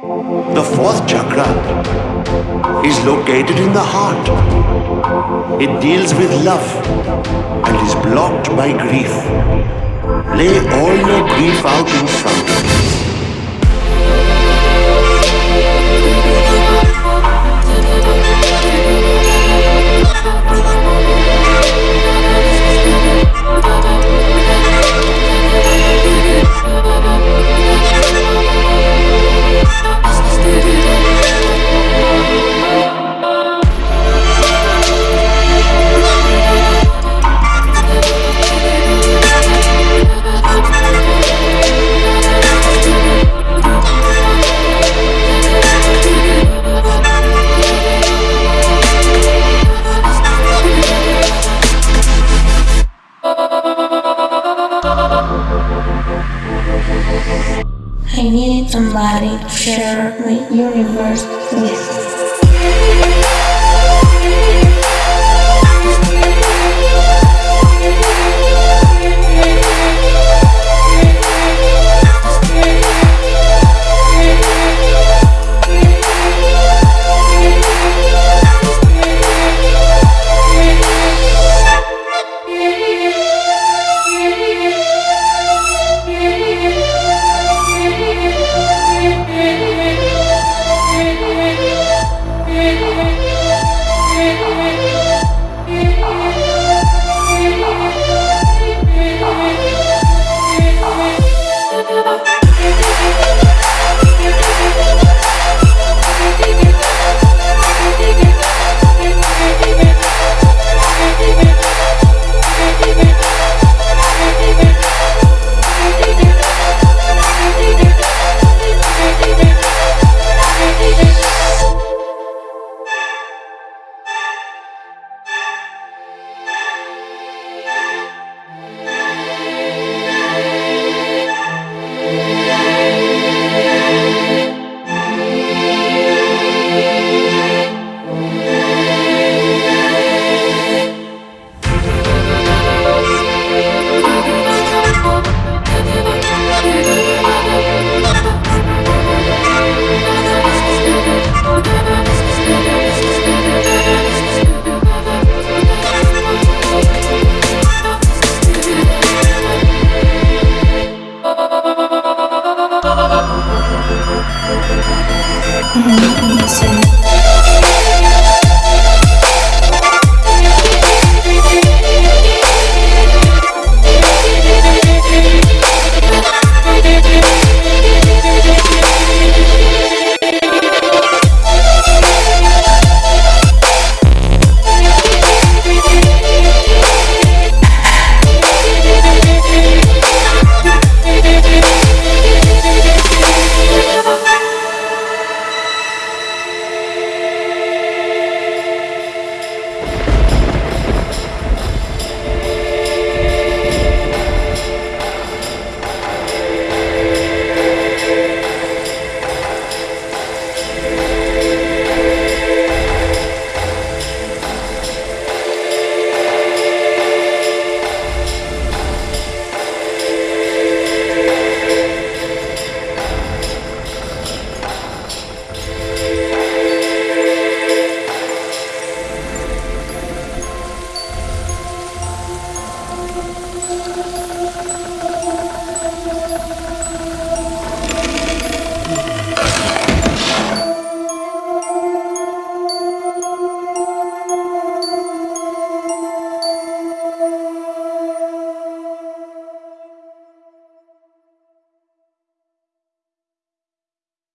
The fourth chakra is located in the heart. It deals with love and is blocked by grief. Lay all your grief out in front of you. I need somebody to share my universe with. Mm-hmm.